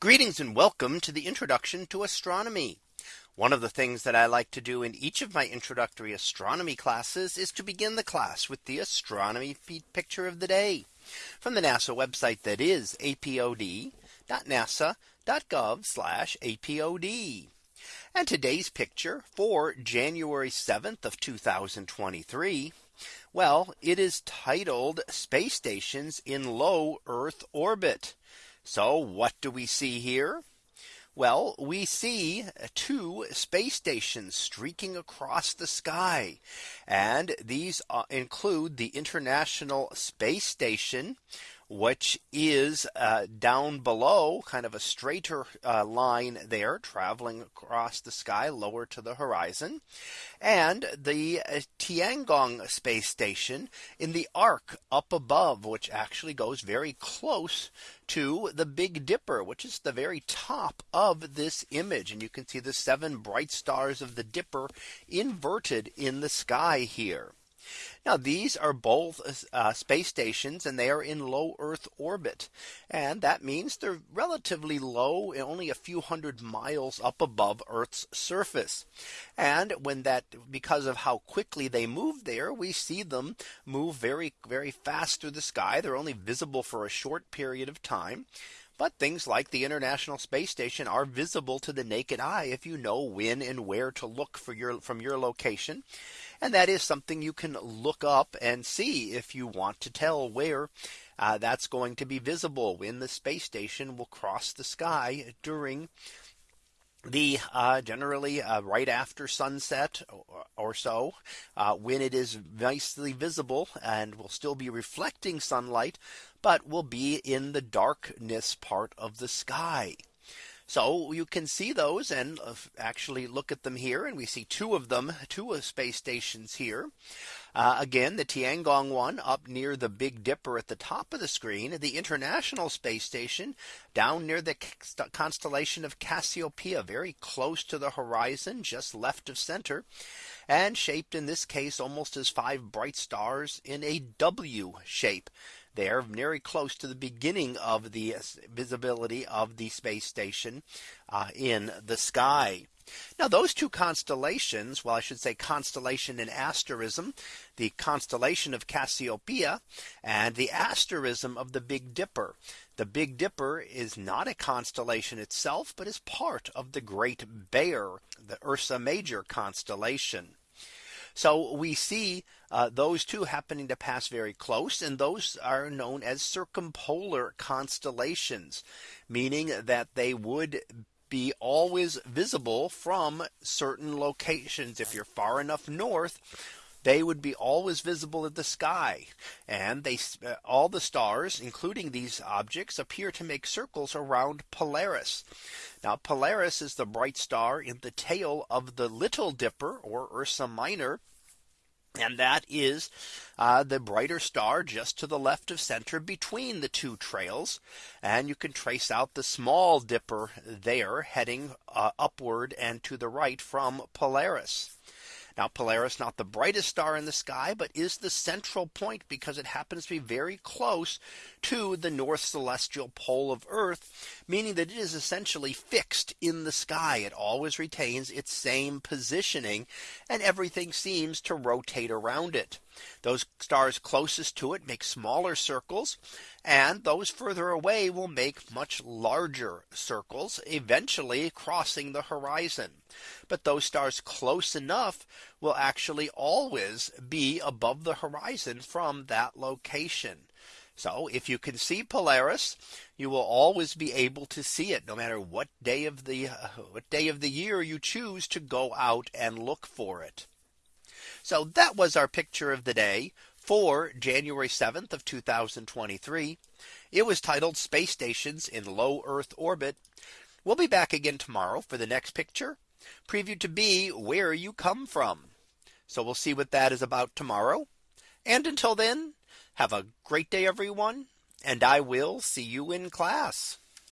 Greetings and welcome to the introduction to astronomy. One of the things that I like to do in each of my introductory astronomy classes is to begin the class with the astronomy picture of the day from the NASA website that is apod.nasa.gov apod. And today's picture for January 7th of 2023. Well, it is titled Space Stations in Low Earth Orbit. So what do we see here? Well, we see two space stations streaking across the sky. And these uh, include the International Space Station, which is uh, down below kind of a straighter uh, line there traveling across the sky lower to the horizon and the uh, Tiangong space station in the arc up above which actually goes very close to the Big Dipper which is the very top of this image and you can see the seven bright stars of the Dipper inverted in the sky here. Now these are both uh, space stations and they are in low Earth orbit. And that means they're relatively low only a few hundred miles up above Earth's surface. And when that because of how quickly they move there, we see them move very, very fast through the sky. They're only visible for a short period of time. But things like the International Space Station are visible to the naked eye if you know when and where to look for your from your location. And that is something you can look up and see if you want to tell where uh, that's going to be visible when the space station will cross the sky during the uh, generally uh, right after sunset or, or so uh, when it is nicely visible and will still be reflecting sunlight but will be in the darkness part of the sky. So you can see those and uh, actually look at them here. And we see two of them, two space stations here. Uh, again, the Tiangong one up near the Big Dipper at the top of the screen, the International Space Station down near the constellation of Cassiopeia, very close to the horizon, just left of center, and shaped in this case almost as five bright stars in a W shape there very close to the beginning of the visibility of the space station uh, in the sky. Now those two constellations, well, I should say constellation and asterism, the constellation of Cassiopeia and the asterism of the Big Dipper. The Big Dipper is not a constellation itself, but is part of the Great Bear, the Ursa Major constellation. So we see uh, those two happening to pass very close and those are known as circumpolar constellations, meaning that they would be always visible from certain locations. If you're far enough north, they would be always visible in the sky and they uh, all the stars including these objects appear to make circles around Polaris. Now Polaris is the bright star in the tail of the Little Dipper or Ursa Minor. And that is uh, the brighter star just to the left of center between the two trails. And you can trace out the small dipper there heading uh, upward and to the right from Polaris. Now Polaris not the brightest star in the sky, but is the central point because it happens to be very close to the north celestial pole of Earth, meaning that it is essentially fixed in the sky. It always retains its same positioning and everything seems to rotate around it. Those stars closest to it make smaller circles and those further away will make much larger circles eventually crossing the horizon. But those stars close enough will actually always be above the horizon from that location. So if you can see Polaris, you will always be able to see it no matter what day of the uh, what day of the year you choose to go out and look for it. So that was our picture of the day for January 7th of 2023. It was titled Space Stations in Low Earth Orbit. We'll be back again tomorrow for the next picture preview to be where you come from. So we'll see what that is about tomorrow. And until then, have a great day, everyone. And I will see you in class.